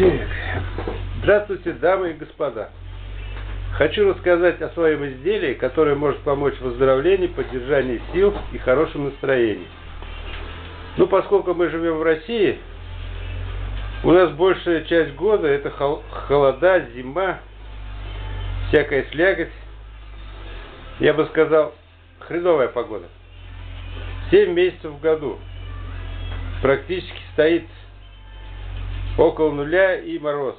Так. Здравствуйте, дамы и господа. Хочу рассказать о своем изделии, которое может помочь в выздоровлении, поддержании сил и хорошем настроении. Ну, поскольку мы живем в России, у нас большая часть года это холода, зима, всякая сляготь. Я бы сказал, хреновая погода. Семь месяцев в году. Практически стоит около нуля и мороз.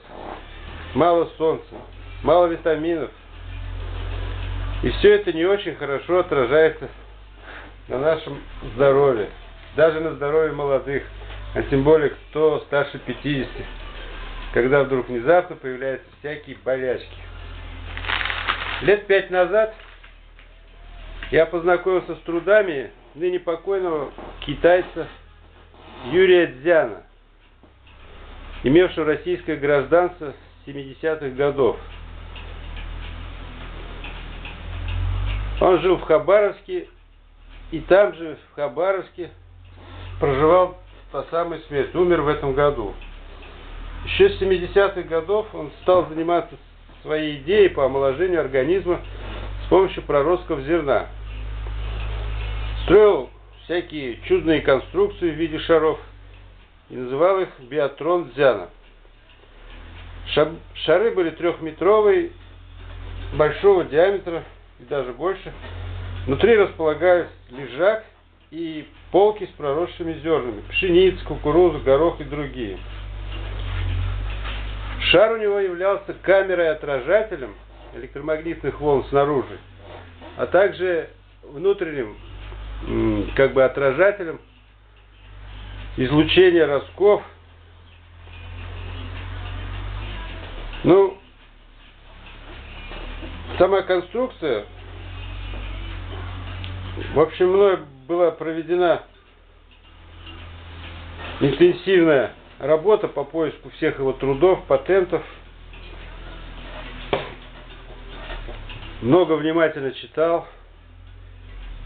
Мало солнца, мало витаминов. И все это не очень хорошо отражается на нашем здоровье. Даже на здоровье молодых, а тем более кто старше 50. Когда вдруг внезапно появляются всякие болячки. Лет пять назад я познакомился с трудами ныне покойного китайца Юрия Дзяна, имевшего российское гражданство с 70-х годов. Он жил в Хабаровске, и там же, в Хабаровске, проживал по самой смерти, умер в этом году. Еще с 70-х годов он стал заниматься своей идеей по омоложению организма с помощью проростков зерна. Строил всякие чудные конструкции в виде шаров и называл их биатрон Дзяна. Шары были трехметровые, большого диаметра и даже больше. Внутри располагались лежак и полки с проросшими зернами, пшеница, кукуруза, горох и другие. Шар у него являлся камерой-отражателем электромагнитных волн снаружи, а также внутренним как бы отражателем излучения ростков. Ну, сама конструкция, в общем, мной была проведена интенсивная работа по поиску всех его трудов, патентов. Много внимательно читал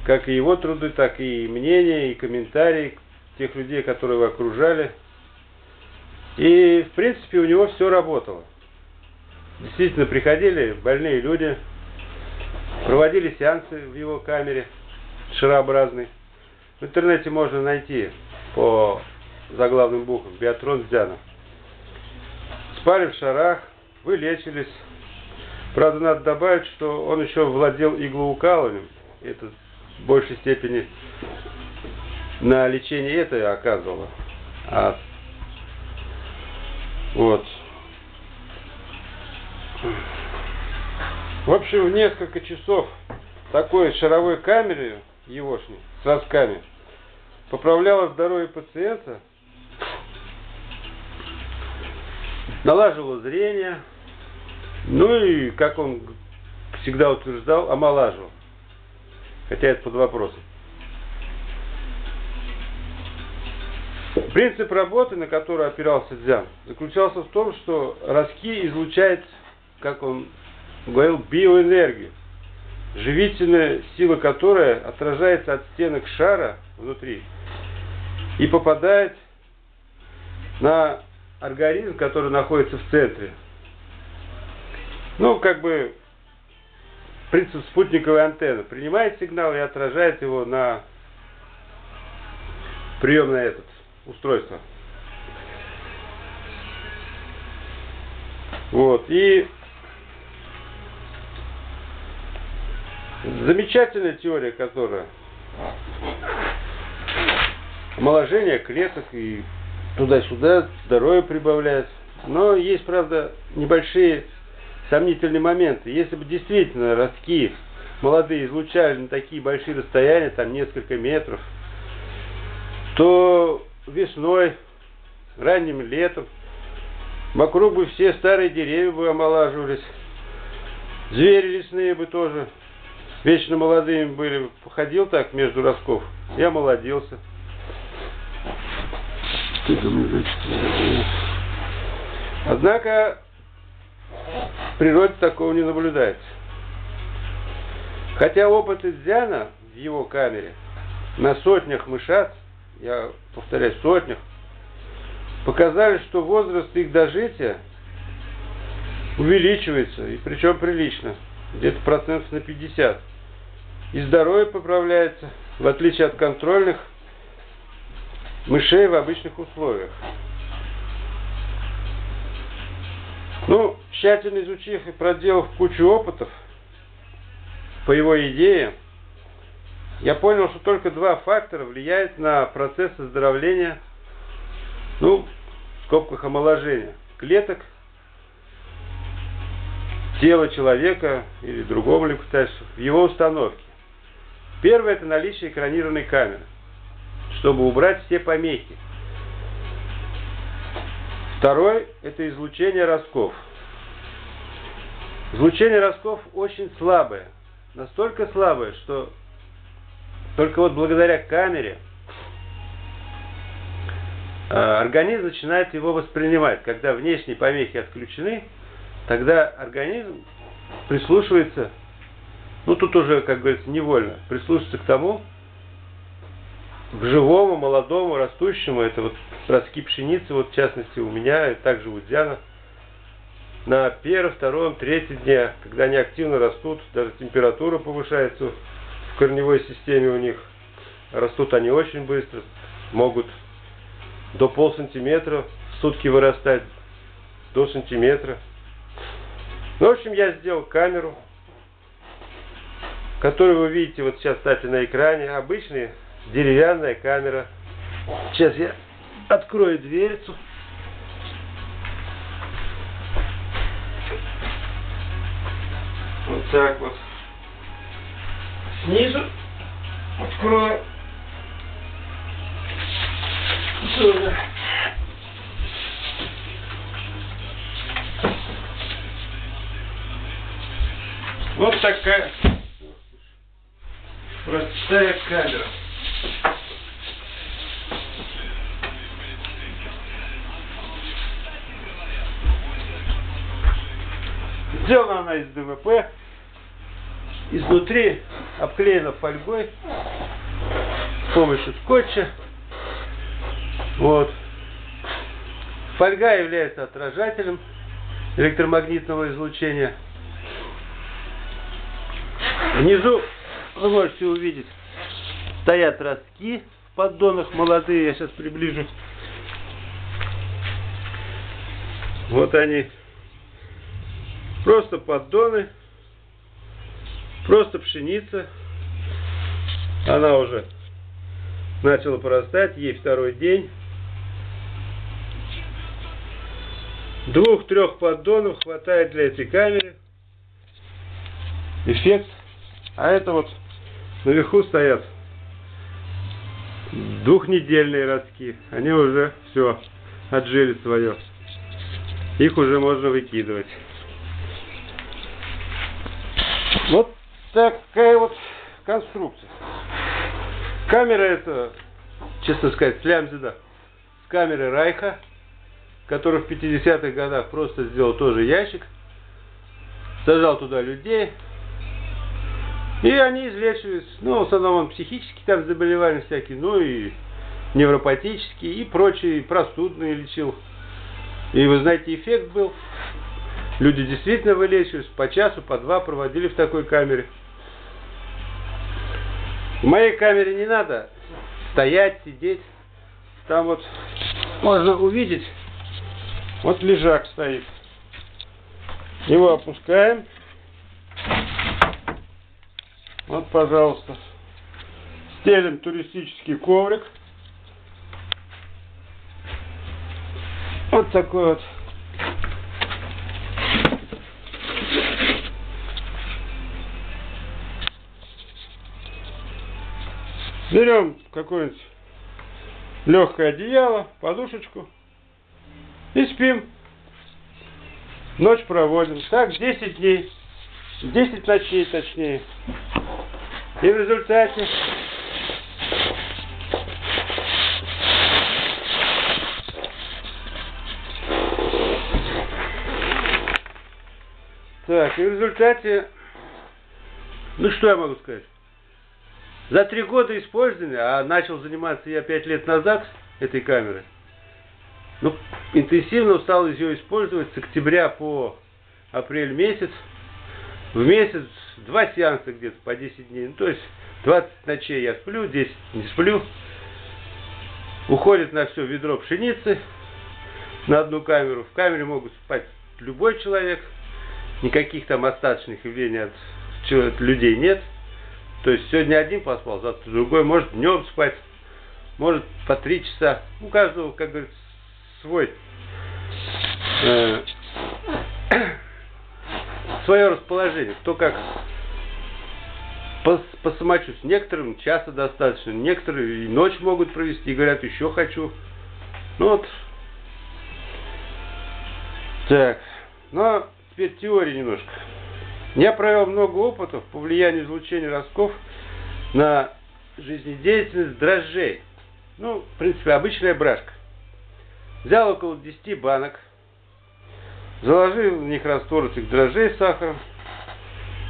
как и его труды, так и мнения, и комментарии тех людей, которые его окружали. И, в принципе, у него все работало. Действительно, приходили больные люди, проводили сеансы в его камере, шарообразной. В интернете можно найти по заглавным буквам Биатрон Здянов. Спали в шарах, вылечились. Правда, надо добавить, что он еще владел иглоукалыванием. Это в большей степени на лечение это оказывало. А, вот. В общем, в несколько часов такой шаровой камеры егошней с ростками поправляла здоровье пациента, налаживала зрение, ну и, как он всегда утверждал, омолаживал. Хотя это под вопросом. Принцип работы, на который опирался Дзян, заключался в том, что Раски излучает, как он говорил, биоэнергию, живительная сила которой отражается от стенок шара внутри и попадает на организм, который находится в центре. Ну, как бы принцип спутниковой антенны. Принимает сигнал и отражает его на приемное этот устройство. Вот. И замечательная теория, которая омоложение клеток и туда-сюда здоровье прибавляет. Но есть, правда, небольшие сомнительные моменты. Если бы действительно ростки молодые излучали на такие большие расстояния, там несколько метров, то весной, ранним летом, вокруг бы все старые деревья бы омолаживались, звери лесные бы тоже вечно молодыми были. Походил так между ростков и омолодился. Однако в природе такого не наблюдается. Хотя опыт Изяна в его камере на сотнях мышат, я повторяю, сотнях, показали, что возраст их дожития увеличивается, и причем прилично, где-то процентов на 50. И здоровье поправляется, в отличие от контрольных мышей в обычных условиях. Ну, тщательно изучив и проделав кучу опытов по его идее, я понял, что только два фактора влияют на процесс оздоровления, ну, в скобках омоложения, клеток, тела человека или другого млекопитающего в его установке. Первое – это наличие экранированной камеры, чтобы убрать все помехи. Второй – это излучение ростков. Излучение ростков очень слабое. Настолько слабое, что только вот благодаря камере а, организм начинает его воспринимать. Когда внешние помехи отключены, тогда организм прислушивается, ну тут уже, как говорится, невольно, прислушивается к тому, к живому, молодому, растущему, это вот ростки пшеницы, вот в частности у меня, и также у Диана, на первом, втором, третьем дне, когда они активно растут, даже температура повышается корневой системе у них, растут они очень быстро, могут до пол сантиметра в сутки вырастать, до сантиметра. Ну, в общем, я сделал камеру, которую вы видите вот сейчас, кстати, на экране. Обычная деревянная камера. Сейчас я открою дверцу. Вот так вот. Снизу открою. Сюда. Вот такая простая камера. Сделана она из ДВП. Изнутри обклеена фольгой с помощью скотча. Вот. Фольга является отражателем электромагнитного излучения. Внизу вы можете увидеть, стоят ростки в поддонах молодые, я сейчас приближу. Вот они. Просто поддоны, просто пшеница. Она уже начала порастать, ей второй день. Двух-трех поддонов хватает для этой камеры. Эффект а это вот наверху стоят двухнедельные ростки. Они уже все отжили свое. Их уже можно выкидывать. Вот такая вот конструкция. Камера это, честно сказать, слямзида. С камеры Райха, который в 50-х годах просто сделал тоже ящик. Сажал туда людей, и они излечивались, ну, в основном психические там заболевания всякие, ну и невропатические, и прочие, простудные лечил. И вы знаете, эффект был. Люди действительно вылечивались, по часу, по два проводили в такой камере. В моей камере не надо стоять, сидеть. Там вот можно увидеть, вот лежак стоит. Его опускаем. Вот, пожалуйста. Стелим туристический коврик. Вот такой вот. Берем какое-нибудь легкое одеяло, подушечку и спим. Ночь проводим. Так, 10 дней. 10 ночей точнее. И в результате Так, и в результате, ну что я могу сказать? За три года использования, а начал заниматься я пять лет назад этой камерой, ну, интенсивно стал ее использовать с октября по апрель месяц. В месяц два сеанса где-то по 10 дней. Ну, то есть 20 ночей я сплю, 10 не сплю. Уходит на все ведро пшеницы на одну камеру. В камере могут спать любой человек. Никаких там остаточных явлений от, от людей нет. То есть сегодня один поспал, завтра другой. Может днем спать, может по три часа. У каждого, как говорится, свой э, свое расположение. Кто как по, по самочувствию. Некоторым часа достаточно, некоторые и ночь могут провести, и говорят, еще хочу. Ну вот. Так. Ну, теперь теория немножко. Я провел много опытов по влиянию излучения ростков на жизнедеятельность дрожжей. Ну, в принципе, обычная брашка. Взял около 10 банок, заложил в них раствор этих дрожжей с сахаром,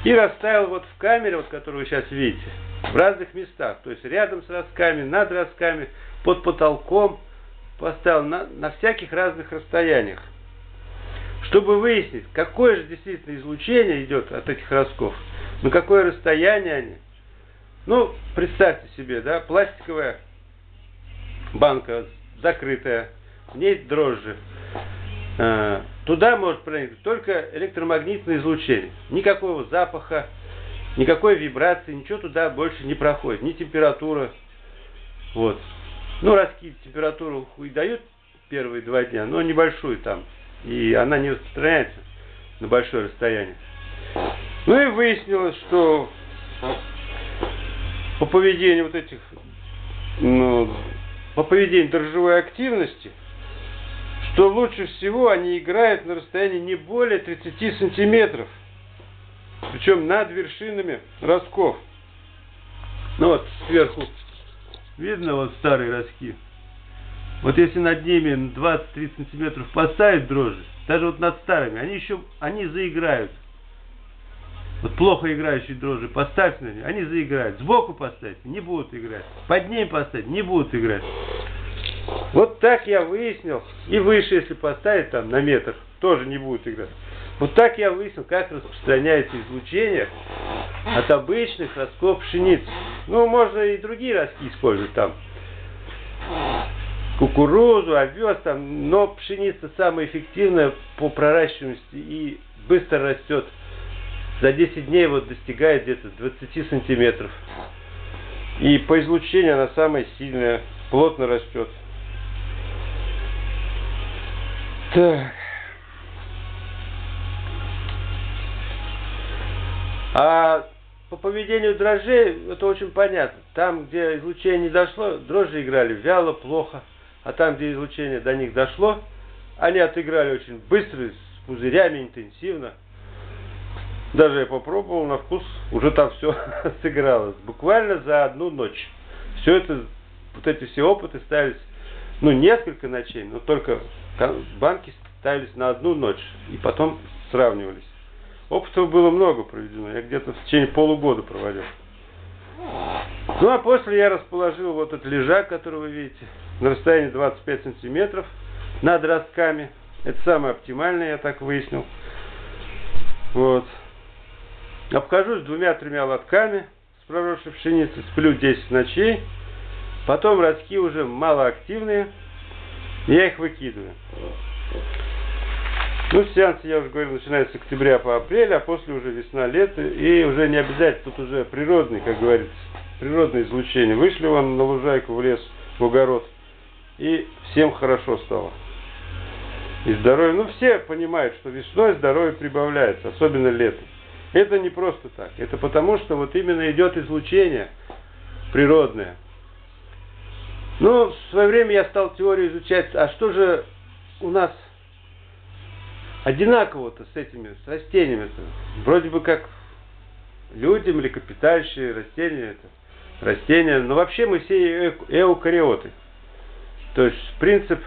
и расставил вот в камере, вот которую вы сейчас видите, в разных местах. То есть рядом с ростками, над ростками, под потолком. Поставил на, на всяких разных расстояниях. Чтобы выяснить, какое же действительно излучение идет от этих ростков, на какое расстояние они. Ну, представьте себе, да, пластиковая банка закрытая, в ней дрожжи. Э, туда может проникнуть только электромагнитное излучение. Никакого запаха, никакой вибрации, ничего туда больше не проходит. Ни температура. Вот. Ну, раски температуру и дают первые два дня, но небольшую там. И она не распространяется на большое расстояние. Ну и выяснилось, что по поведению вот этих, ну, по поведению дрожжевой активности – что лучше всего они играют на расстоянии не более 30 сантиметров. Причем над вершинами ростков. Ну вот сверху видно вот старые ростки. Вот если над ними 20-30 сантиметров поставить дрожжи, даже вот над старыми, они еще, они заиграют. Вот плохо играющие дрожжи поставьте на них, они заиграют. Сбоку поставить, не будут играть. Под ним поставить, не будут играть. Вот так я выяснил, и выше, если поставить там на метр, тоже не будет играть. Вот так я выяснил, как распространяется излучение от обычных ростков пшеницы. Ну, можно и другие ростки использовать там. Кукурузу, овес там, но пшеница самая эффективная по проращиваемости и быстро растет. За 10 дней вот достигает где-то 20 сантиметров. И по излучению она самая сильная, плотно растет. Так. А по поведению дрожжей это очень понятно. Там, где излучение не дошло, дрожжи играли вяло, плохо. А там, где излучение до них дошло, они отыграли очень быстро, с пузырями, интенсивно. Даже я попробовал на вкус, уже там все сыгралось. Буквально за одну ночь. Все это, вот эти все опыты ставились, ну, несколько ночей, но только банки ставились на одну ночь и потом сравнивались. Опытов было много проведено, я где-то в течение полугода проводил. Ну а после я расположил вот этот лежак, который вы видите, на расстоянии 25 сантиметров над ростками. Это самое оптимальное, я так выяснил. Вот. Обхожусь двумя-тремя лотками с проросшей пшеницы, сплю 10 ночей. Потом ростки уже малоактивные, я их выкидываю. Ну, сеанс, я уже говорил, начинается с октября по апрель, а после уже весна, лето, и уже не обязательно, тут уже природный, как говорится, природное излучение. Вышли вон на лужайку, в лес, в огород, и всем хорошо стало. И здоровье, ну все понимают, что весной здоровье прибавляется, особенно летом. Это не просто так, это потому, что вот именно идет излучение природное. Ну, в свое время я стал теорию изучать, а что же у нас одинаково-то с этими, с растениями -то? Вроде бы как люди, млекопитающие, растения, это растения, но вообще мы все эукариоты. То есть принцип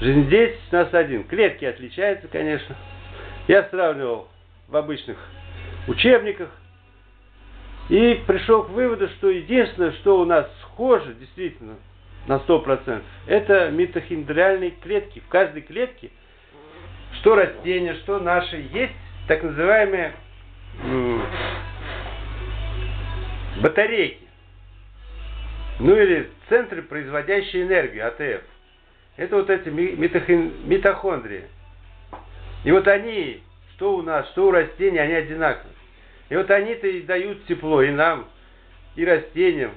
жизнедеятельности у нас один. Клетки отличаются, конечно. Я сравнивал в обычных учебниках и пришел к выводу, что единственное, что у нас схоже, действительно, на 100%, это митохондриальные клетки. В каждой клетке, что растения, что наши, есть так называемые батарейки. Ну или центры, производящие энергию, АТФ. Это вот эти митохондрии. И вот они, что у нас, что у растений, они одинаковые. И вот они-то и дают тепло и нам, и растениям,